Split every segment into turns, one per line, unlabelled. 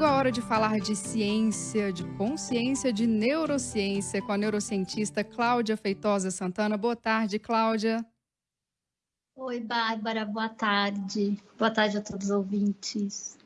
Chegou a hora de falar de ciência, de consciência, de neurociência com a neurocientista Cláudia Feitosa Santana. Boa tarde, Cláudia.
Oi, Bárbara, boa tarde. Boa tarde a todos os ouvintes.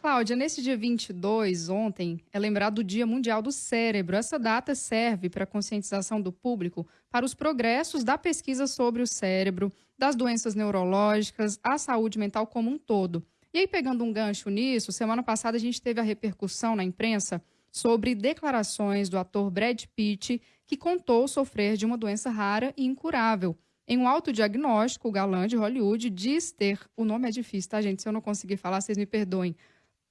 Cláudia, nesse dia 22, ontem, é lembrado o Dia Mundial do Cérebro. Essa data serve para a conscientização do público para os progressos da pesquisa sobre o cérebro, das doenças neurológicas, a saúde mental como um todo. E aí, pegando um gancho nisso, semana passada a gente teve a repercussão na imprensa sobre declarações do ator Brad Pitt, que contou sofrer de uma doença rara e incurável. Em um autodiagnóstico, o galã de Hollywood diz ter, o nome é difícil, tá, gente? Se eu não conseguir falar, vocês me perdoem.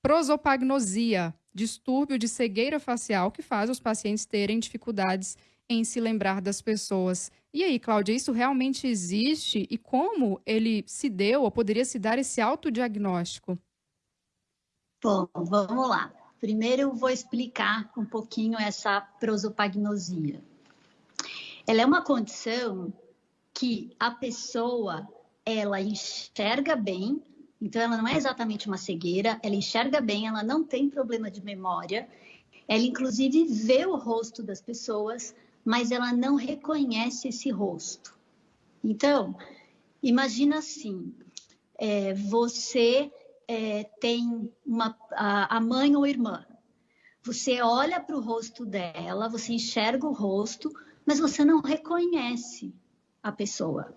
Prosopagnosia, distúrbio de cegueira facial que faz os pacientes terem dificuldades em se lembrar das pessoas. E aí, Cláudia, isso realmente existe? E como ele se deu ou poderia se dar esse autodiagnóstico?
Bom, vamos lá. Primeiro eu vou explicar um pouquinho essa prosopagnosia. Ela é uma condição que a pessoa ela enxerga bem, então ela não é exatamente uma cegueira, ela enxerga bem, ela não tem problema de memória, ela inclusive vê o rosto das pessoas, mas ela não reconhece esse rosto. Então, imagina assim, é, você é, tem uma, a, a mãe ou irmã, você olha para o rosto dela, você enxerga o rosto, mas você não reconhece a pessoa.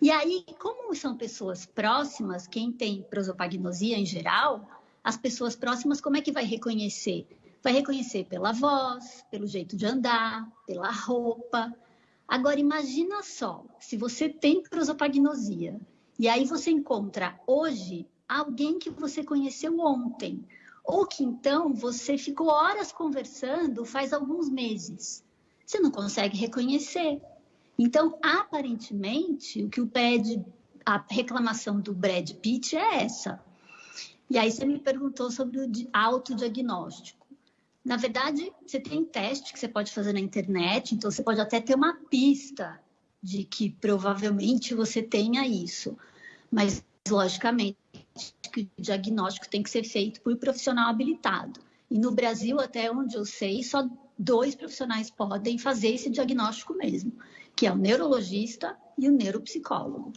E aí, como são pessoas próximas, quem tem prosopagnosia em geral, as pessoas próximas, como é que vai reconhecer? Vai reconhecer pela voz, pelo jeito de andar, pela roupa. Agora, imagina só, se você tem prosopagnosia e aí você encontra hoje alguém que você conheceu ontem, ou que então você ficou horas conversando faz alguns meses. Você não consegue reconhecer. Então, aparentemente, o que o pede, a reclamação do Brad Pitt é essa. E aí você me perguntou sobre o autodiagnóstico. Na verdade, você tem teste que você pode fazer na internet, então você pode até ter uma pista de que provavelmente você tenha isso. Mas, logicamente, o diagnóstico tem que ser feito por profissional habilitado. E no Brasil, até onde eu sei, só dois profissionais podem fazer esse diagnóstico mesmo que é o neurologista e o neuropsicólogo.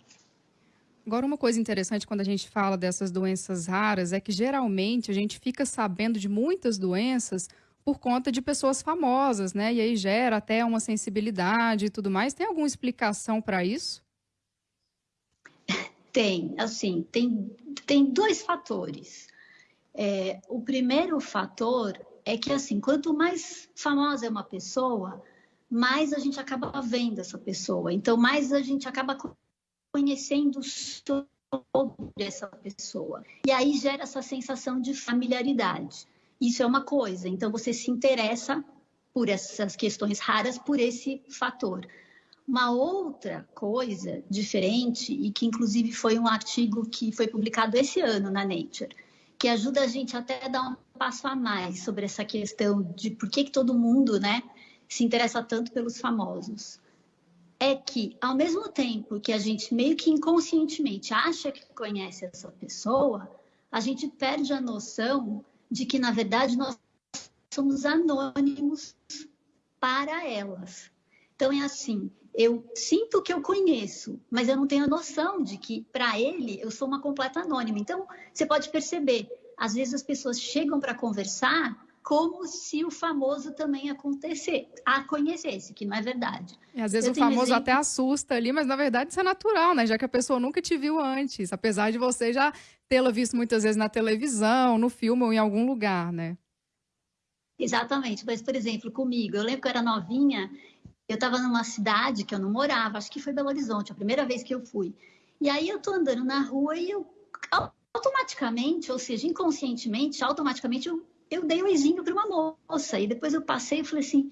Agora, uma coisa interessante quando a gente fala dessas doenças raras é que geralmente a gente fica sabendo de muitas doenças por conta de pessoas famosas, né? E aí gera até uma sensibilidade e tudo mais. Tem alguma explicação para isso?
Tem, assim, tem, tem dois fatores. É, o primeiro fator é que, assim, quanto mais famosa é uma pessoa, mais a gente acaba vendo essa pessoa. Então, mais a gente acaba conhecendo sobre essa pessoa. E aí gera essa sensação de familiaridade. Isso é uma coisa. Então, você se interessa por essas questões raras, por esse fator. Uma outra coisa diferente, e que inclusive foi um artigo que foi publicado esse ano na Nature, que ajuda a gente até a dar um passo a mais sobre essa questão de por que, que todo mundo, né, se interessa tanto pelos famosos é que, ao mesmo tempo que a gente meio que inconscientemente acha que conhece essa pessoa, a gente perde a noção de que, na verdade, nós somos anônimos para elas. Então, é assim: eu sinto que eu conheço, mas eu não tenho a noção de que, para ele, eu sou uma completa anônima. Então, você pode perceber, às vezes as pessoas chegam para conversar como se o famoso também acontecer, a conhecesse, que não é verdade.
E às vezes Eu o famoso exemplo... até assusta ali, mas na verdade isso é natural, né? Já que a pessoa nunca te viu antes, apesar de você já tê-la visto muitas vezes na televisão, no filme ou em algum lugar, né?
Exatamente. Mas, por exemplo, comigo, eu lembro que eu era novinha, eu estava numa cidade que eu não morava, acho que foi Belo Horizonte, a primeira vez que eu fui. E aí eu tô andando na rua e eu automaticamente, ou seja, inconscientemente, automaticamente eu eu dei um oizinho para uma moça e depois eu passei e falei assim,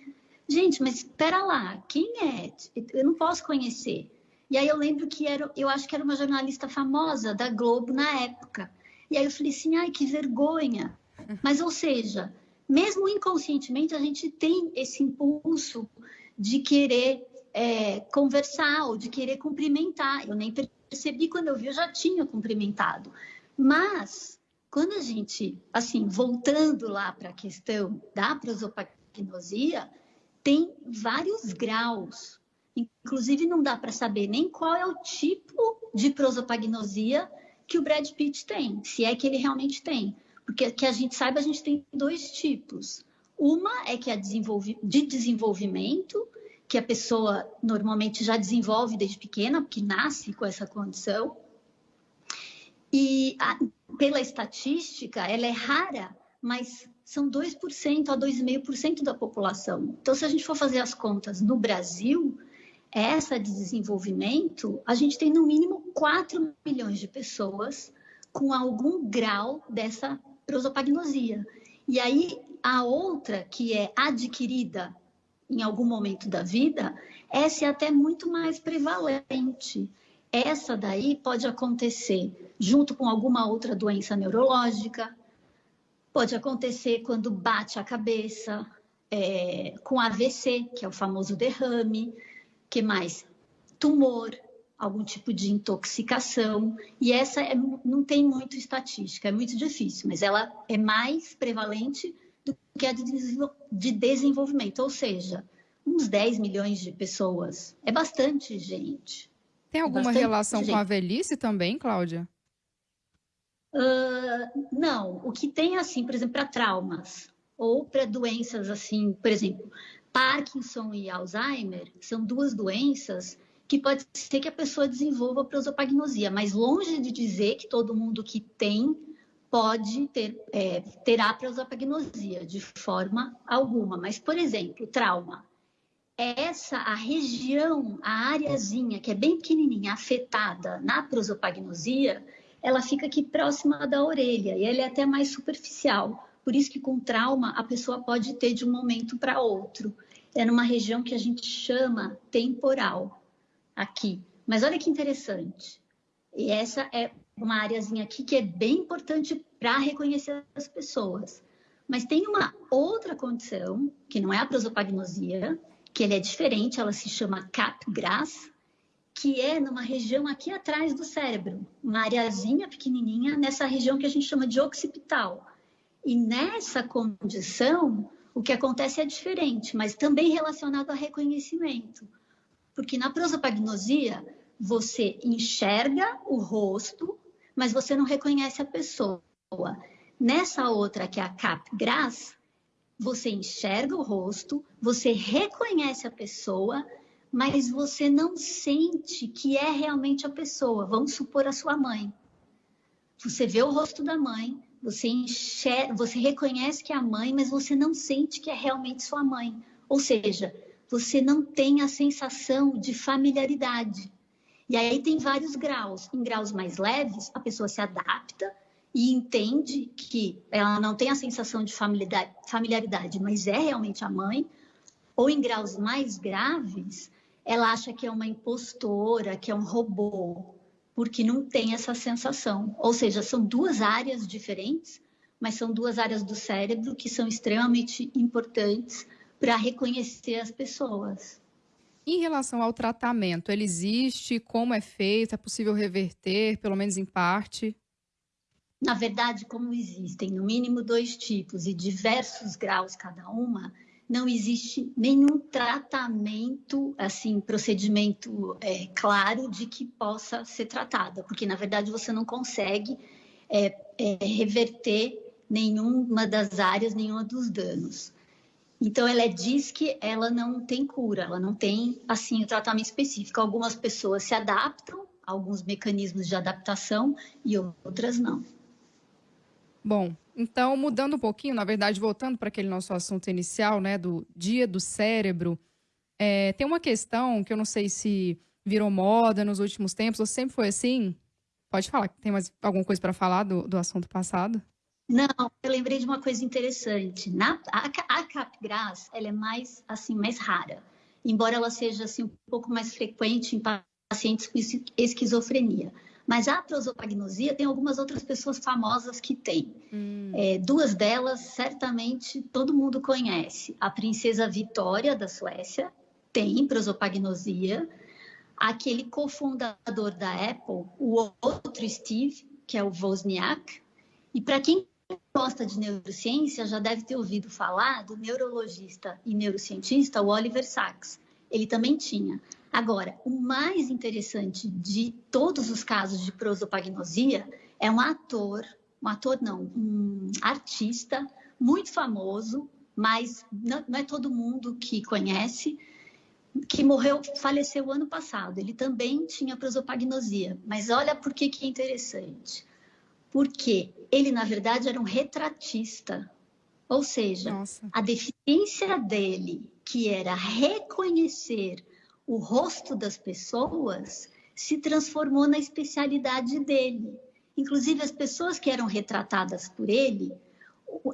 gente, mas espera lá, quem é? Eu não posso conhecer. E aí eu lembro que era, eu acho que era uma jornalista famosa da Globo na época. E aí eu falei assim, ai, que vergonha. Mas, ou seja, mesmo inconscientemente, a gente tem esse impulso de querer é, conversar ou de querer cumprimentar. Eu nem percebi quando eu vi, eu já tinha cumprimentado. Mas quando a gente, assim, voltando lá para a questão da prosopagnosia, tem vários graus. Inclusive, não dá para saber nem qual é o tipo de prosopagnosia que o Brad Pitt tem, se é que ele realmente tem. Porque que a gente saiba, a gente tem dois tipos. Uma é que é de desenvolvimento, que a pessoa normalmente já desenvolve desde pequena, porque nasce com essa condição. E pela estatística, ela é rara, mas são 2% a 2,5% da população. Então, se a gente for fazer as contas no Brasil, essa de desenvolvimento, a gente tem no mínimo 4 milhões de pessoas com algum grau dessa prosopagnosia. E aí, a outra, que é adquirida em algum momento da vida, essa é até muito mais prevalente. Essa daí pode acontecer junto com alguma outra doença neurológica, pode acontecer quando bate a cabeça, é, com AVC, que é o famoso derrame, que mais? Tumor, algum tipo de intoxicação. E essa é, não tem muito estatística, é muito difícil, mas ela é mais prevalente do que a de desenvolvimento, ou seja, uns 10 milhões de pessoas. É bastante gente.
Tem alguma Bastante relação gente. com a velhice também, Cláudia?
Uh, não, o que tem assim, por exemplo, para traumas ou para doenças assim, por exemplo, Parkinson e Alzheimer são duas doenças que pode ser que a pessoa desenvolva prosopagnosia, mas longe de dizer que todo mundo que tem pode ter é, terá prosopagnosia de forma alguma. Mas, por exemplo, trauma essa a região, a areazinha que é bem pequenininha, afetada na prosopagnosia, ela fica aqui próxima da orelha e ela é até mais superficial. Por isso que com trauma a pessoa pode ter de um momento para outro. É numa região que a gente chama temporal aqui. Mas olha que interessante. E essa é uma areazinha aqui que é bem importante para reconhecer as pessoas. Mas tem uma outra condição, que não é a prosopagnosia, que ele é diferente, ela se chama capgras, que é numa região aqui atrás do cérebro, uma areazinha pequenininha nessa região que a gente chama de occipital. E nessa condição, o que acontece é diferente, mas também relacionado a reconhecimento. Porque na prosopagnosia, você enxerga o rosto, mas você não reconhece a pessoa. Nessa outra, que é a capgras, você enxerga o rosto, você reconhece a pessoa, mas você não sente que é realmente a pessoa. Vamos supor a sua mãe. Você vê o rosto da mãe, você enxerga, você reconhece que é a mãe, mas você não sente que é realmente sua mãe. Ou seja, você não tem a sensação de familiaridade. E aí tem vários graus. Em graus mais leves, a pessoa se adapta e entende que ela não tem a sensação de familiaridade, mas é realmente a mãe, ou em graus mais graves, ela acha que é uma impostora, que é um robô, porque não tem essa sensação. Ou seja, são duas áreas diferentes, mas são duas áreas do cérebro que são extremamente importantes para reconhecer as pessoas.
Em relação ao tratamento, ele existe? Como é feito? É possível reverter, pelo menos em parte?
Na verdade, como existem no mínimo dois tipos e diversos graus cada uma, não existe nenhum tratamento, assim, procedimento é, claro de que possa ser tratada, porque na verdade você não consegue é, é, reverter nenhuma das áreas, nenhuma dos danos. Então, ela diz que ela não tem cura, ela não tem, assim, o tratamento específico. Algumas pessoas se adaptam alguns mecanismos de adaptação e outras não.
Bom, então mudando um pouquinho, na verdade, voltando para aquele nosso assunto inicial, né, do dia do cérebro, é, tem uma questão que eu não sei se virou moda nos últimos tempos, ou sempre foi assim? Pode falar, tem mais alguma coisa para falar do, do assunto passado?
Não, eu lembrei de uma coisa interessante. Na, a, a capgras, ela é mais, assim, mais rara, embora ela seja, assim, um pouco mais frequente em pacientes com esquizofrenia. Mas a prosopagnosia tem algumas outras pessoas famosas que têm. Hum. É, duas delas, certamente, todo mundo conhece. A princesa Vitória, da Suécia, tem prosopagnosia. Aquele cofundador da Apple, o outro Steve, que é o Wozniak, E para quem gosta de neurociência, já deve ter ouvido falar do neurologista e neurocientista Oliver Sacks. Ele também tinha. Agora, o mais interessante de todos os casos de prosopagnosia é um ator, um ator não, um artista muito famoso, mas não, é todo mundo que conhece, que morreu, faleceu ano passado. Ele também tinha prosopagnosia. Mas olha por que, que é interessante. Porque ele, na verdade, era um retratista. Ou seja, Nossa. a deficiência dele, que era reconhecer o rosto das pessoas, se transformou na especialidade dele. Inclusive, as pessoas que eram retratadas por ele,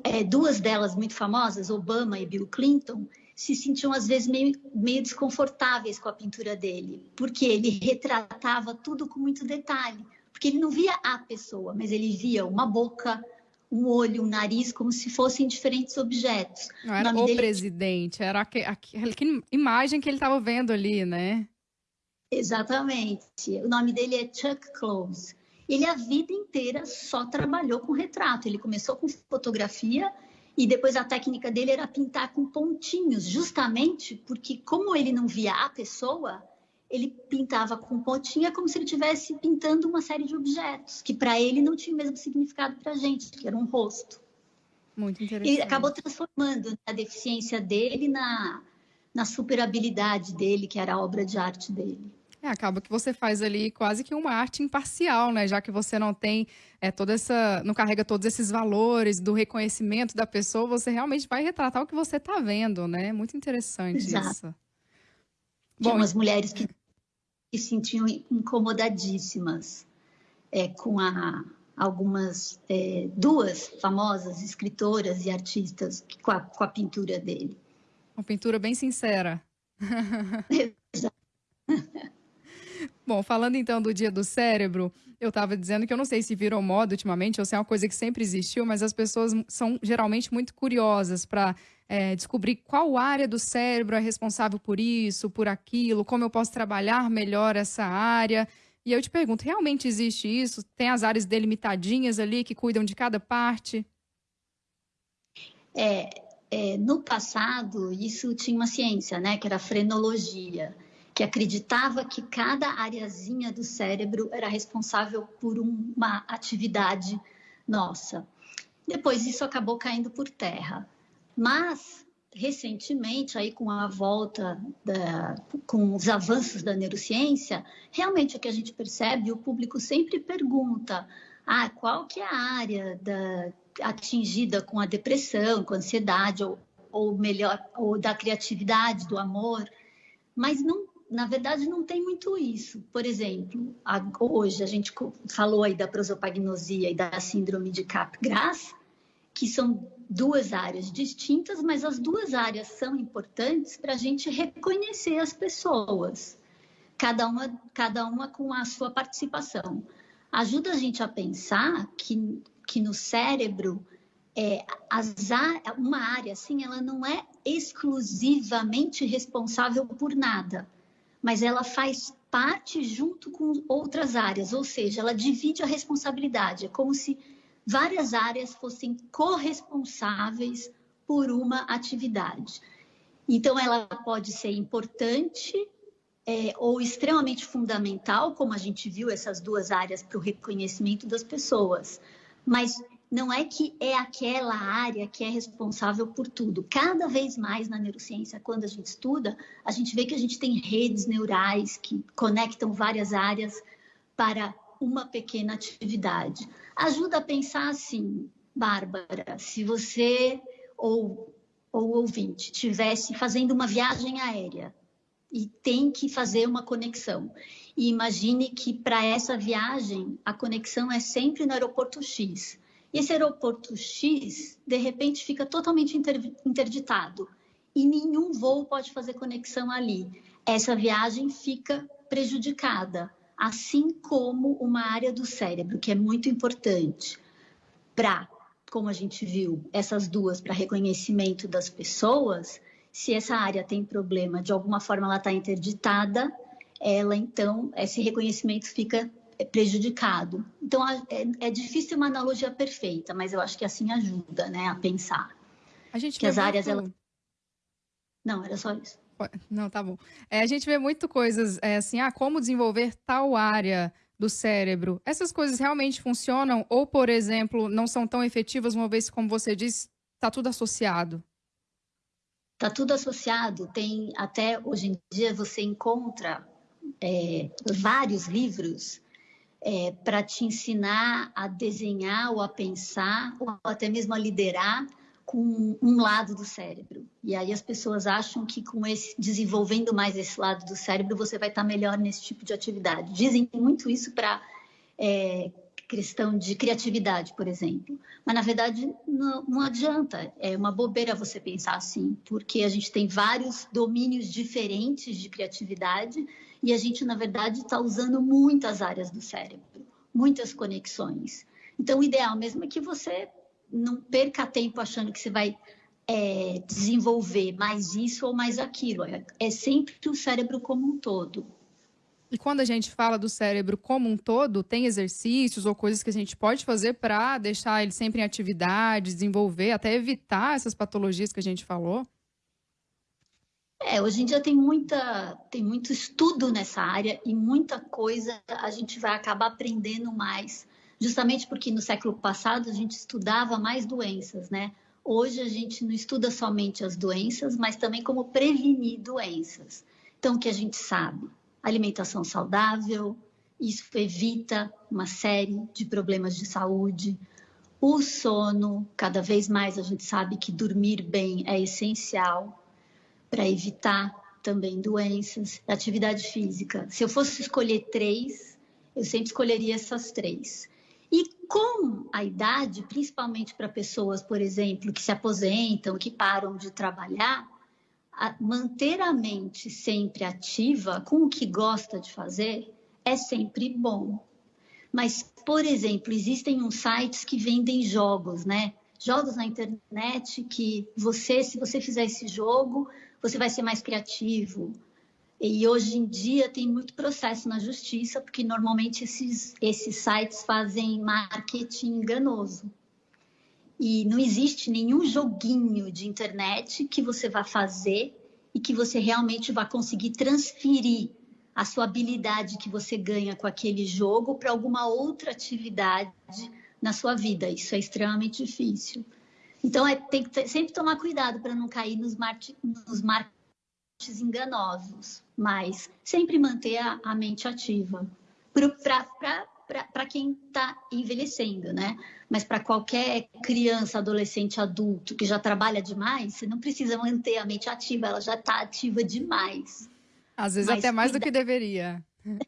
é, duas delas muito famosas, Obama e Bill Clinton, se sentiam às vezes meio, meio desconfortáveis com a pintura dele, porque ele retratava tudo com muito detalhe, porque ele não via a pessoa, mas ele via uma boca, um olho, um nariz, como se fossem diferentes objetos.
Não era o, o dele... presidente, era aquela imagem que ele estava vendo ali, né?
Exatamente. O nome dele é Chuck Close. Ele a vida inteira só trabalhou com retrato. Ele começou com fotografia e depois a técnica dele era pintar com pontinhos, justamente porque, como ele não via a pessoa, ele pintava com pontinha como se ele estivesse pintando uma série de objetos, que para ele não tinha o mesmo significado para a gente, que era um rosto.
Muito interessante.
Ele acabou transformando a deficiência dele na, na super habilidade dele, que era a obra de arte dele.
É, acaba que você faz ali quase que uma arte imparcial, né? Já que você não tem é, toda essa. não carrega todos esses valores do reconhecimento da pessoa, você realmente vai retratar o que você está vendo, né? Muito interessante Exato. isso.
Tinha Bom, umas mulheres que se sentiam incomodadíssimas é, com a, algumas é, duas famosas escritoras e artistas com a, com a pintura dele.
Uma pintura bem sincera. Bom, falando então do Dia do Cérebro, eu estava dizendo que eu não sei se virou moda ultimamente ou se é uma coisa que sempre existiu, mas as pessoas são geralmente muito curiosas para é, descobrir qual área do cérebro é responsável por isso, por aquilo, como eu posso trabalhar melhor essa área. E eu te pergunto, realmente existe isso? Tem as áreas delimitadinhas ali que cuidam de cada parte?
É, é, no passado, isso tinha uma ciência, né, que era a frenologia que acreditava que cada areazinha do cérebro era responsável por uma atividade nossa. Depois isso acabou caindo por terra. Mas recentemente, aí com a volta, da, com os avanços da neurociência, realmente o que a gente percebe, o público sempre pergunta, ah, qual que é a área da, atingida com a depressão, com a ansiedade, ou, ou melhor, ou da criatividade, do amor, mas não na verdade, não tem muito isso. Por exemplo, hoje a gente falou aí da prosopagnosia e da síndrome de Capgras, que são duas áreas distintas, mas as duas áreas são importantes para a gente reconhecer as pessoas, cada uma, cada uma com a sua participação. Ajuda a gente a pensar que, que no cérebro é, as, uma área assim, ela não é exclusivamente responsável por nada mas ela faz parte junto com outras áreas, ou seja, ela divide a responsabilidade. É como se várias áreas fossem corresponsáveis por uma atividade. Então, ela pode ser importante é, ou extremamente fundamental, como a gente viu essas duas áreas para o reconhecimento das pessoas, mas não é que é aquela área que é responsável por tudo. Cada vez mais na neurociência, quando a gente estuda, a gente vê que a gente tem redes neurais que conectam várias áreas para uma pequena atividade. Ajuda a pensar assim, Bárbara, se você ou ou ouvinte tivesse fazendo uma viagem aérea e tem que fazer uma conexão. E imagine que para essa viagem a conexão é sempre no aeroporto X esse aeroporto X, de repente, fica totalmente interditado e nenhum voo pode fazer conexão ali. Essa viagem fica prejudicada, assim como uma área do cérebro, que é muito importante para, como a gente viu, essas duas para reconhecimento das pessoas. Se essa área tem problema, de alguma forma ela está interditada, ela então, esse reconhecimento fica prejudicado. Então, é, é, difícil uma analogia perfeita, mas eu acho que assim ajuda né, a pensar.
A gente
que as áreas... Ela... Não, era só isso.
Não, tá bom. É, a gente vê muito coisas é, assim, ah, como desenvolver tal área do cérebro. Essas coisas realmente funcionam ou, por exemplo, não são tão efetivas, uma vez como você disse, está tudo associado?
Está tudo associado. Tem até hoje em dia você encontra é, vários livros é, para te ensinar a desenhar ou a pensar ou até mesmo a liderar com um lado do cérebro. E aí as pessoas acham que com esse desenvolvendo mais esse lado do cérebro você vai estar melhor nesse tipo de atividade. Dizem muito isso para é, questão de criatividade, por exemplo. Mas na verdade não, não adianta. É uma bobeira você pensar assim, porque a gente tem vários domínios diferentes de criatividade e a gente na verdade está usando muitas áreas do cérebro, muitas conexões. Então o ideal mesmo é que você não perca tempo achando que você vai é, desenvolver mais isso ou mais aquilo. É, é sempre o cérebro como um todo.
E quando a gente fala do cérebro como um todo, tem exercícios ou coisas que a gente pode fazer para deixar ele sempre em atividade, desenvolver, até evitar essas patologias que a gente falou?
É, hoje em dia tem muita, tem muito estudo nessa área e muita coisa a gente vai acabar aprendendo mais justamente porque no século passado a gente estudava mais doenças, né? Hoje a gente não estuda somente as doenças, mas também como prevenir doenças. Então, o que a gente sabe? Alimentação saudável, isso evita uma série de problemas de saúde. O sono, cada vez mais a gente sabe que dormir bem é essencial para evitar também doenças. Atividade física. Se eu fosse escolher três, eu sempre escolheria essas três. E com a idade, principalmente para pessoas, por exemplo, que se aposentam, que param de trabalhar, manter a mente sempre ativa com o que gosta de fazer é sempre bom. Mas, por exemplo, existem uns sites que vendem jogos, né? Jogos na internet que você, se você fizer esse jogo, você vai ser mais criativo, e hoje em dia tem muito processo na justiça, porque normalmente esses, esses sites fazem marketing enganoso. E não existe nenhum joguinho de internet que você vá fazer e que você realmente vá conseguir transferir a sua habilidade que você ganha com aquele jogo para alguma outra atividade na sua vida. Isso é extremamente difícil. Então, é, tem que sempre tomar cuidado para não cair nos, nos marketing enganosos, mas sempre manter a, a mente ativa para quem está envelhecendo, né? Mas para qualquer criança, adolescente, adulto que já trabalha demais, você não precisa manter a mente ativa, ela já está ativa demais.
Às vezes mas, até mais do que deveria.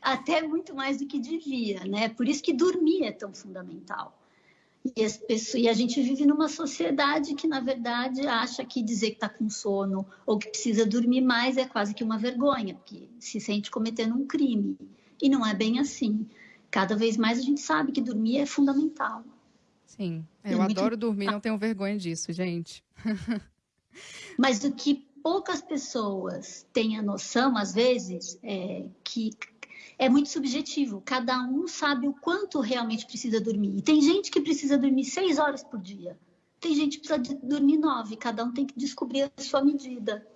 Até muito mais do que devia, né? Por isso que dormir é tão fundamental. E, as pessoas, e a gente vive numa sociedade que, na verdade, acha que dizer que está com sono ou que precisa dormir mais é quase que uma vergonha, porque se sente cometendo um crime. E não é bem assim. Cada vez mais a gente sabe que dormir é fundamental.
Sim, eu é adoro dormir, não tenho vergonha disso, gente.
Mas o que poucas pessoas têm a noção, às vezes, é que é muito subjetivo. Cada um sabe o quanto realmente precisa dormir. E tem gente que precisa dormir seis horas por dia. Tem gente que precisa dormir nove. Cada um tem que descobrir a sua medida.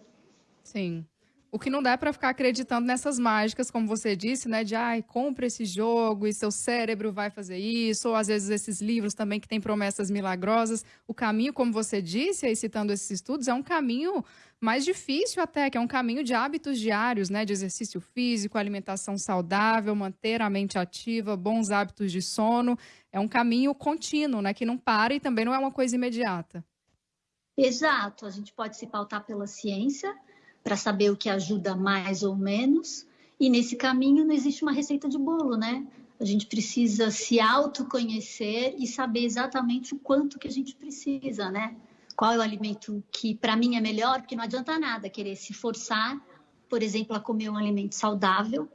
Sim. O que não dá é para ficar acreditando nessas mágicas, como você disse, né? De, ai, compra esse jogo e seu cérebro vai fazer isso. Ou, às vezes, esses livros também que têm promessas milagrosas. O caminho, como você disse, aí citando esses estudos, é um caminho mais difícil até, que é um caminho de hábitos diários, né? De exercício físico, alimentação saudável, manter a mente ativa, bons hábitos de sono. É um caminho contínuo, né? Que não para e também não é uma coisa imediata.
Exato. A gente pode se pautar pela ciência para saber o que ajuda mais ou menos. E nesse caminho não existe uma receita de bolo, né? A gente precisa se autoconhecer e saber exatamente o quanto que a gente precisa, né? Qual é o alimento que para mim é melhor, porque não adianta nada querer se forçar, por exemplo, a comer um alimento saudável,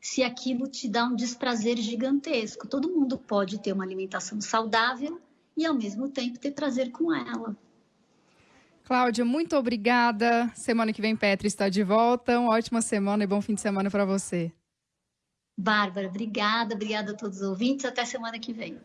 se aquilo te dá um desprazer gigantesco. Todo mundo pode ter uma alimentação saudável e ao mesmo tempo ter prazer com ela.
Cláudia, muito obrigada. Semana que vem, Petra está de volta. Uma ótima semana e bom fim de semana para você.
Bárbara, obrigada, obrigada a todos os ouvintes. Até semana que vem.